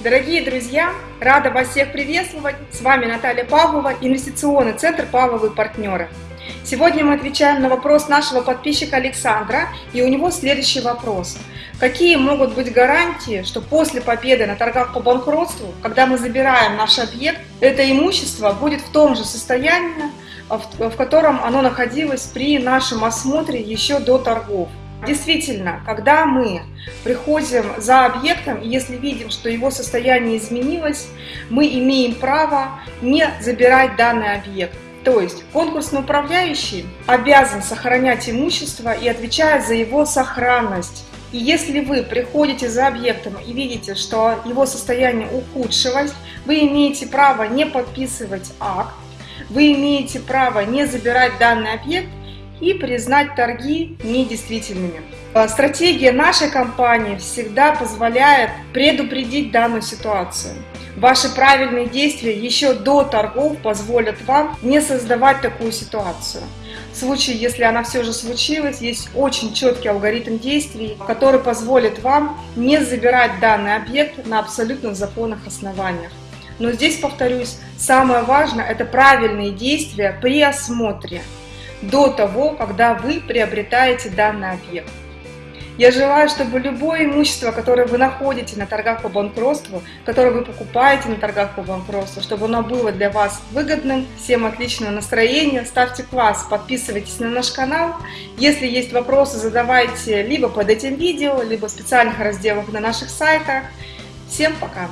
Дорогие друзья, рада вас всех приветствовать. С вами Наталья Павлова, инвестиционный центр «Павловы партнеры». Сегодня мы отвечаем на вопрос нашего подписчика Александра, и у него следующий вопрос. Какие могут быть гарантии, что после победы на торгах по банкротству, когда мы забираем наш объект, это имущество будет в том же состоянии, в котором оно находилось при нашем осмотре еще до торгов? Действительно, когда мы приходим за объектом, и если видим, что его состояние изменилось, мы имеем право не забирать данный объект. То есть конкурсный управляющий обязан сохранять имущество и отвечает за его сохранность. И если вы приходите за объектом и видите, что его состояние ухудшилось, вы имеете право не подписывать акт, вы имеете право не забирать данный объект и признать торги недействительными. А, стратегия нашей компании всегда позволяет предупредить данную ситуацию. Ваши правильные действия еще до торгов позволят вам не создавать такую ситуацию. В случае, если она все же случилась, есть очень четкий алгоритм действий, который позволит вам не забирать данный объект на абсолютно законных основаниях. Но здесь, повторюсь, самое важное – это правильные действия при осмотре до того, когда вы приобретаете данный объект. Я желаю, чтобы любое имущество, которое вы находите на торгах по банкротству, которое вы покупаете на торгах по банкротству, чтобы оно было для вас выгодным. Всем отличного настроения, ставьте класс, подписывайтесь на наш канал. Если есть вопросы, задавайте либо под этим видео, либо в специальных разделах на наших сайтах. Всем пока!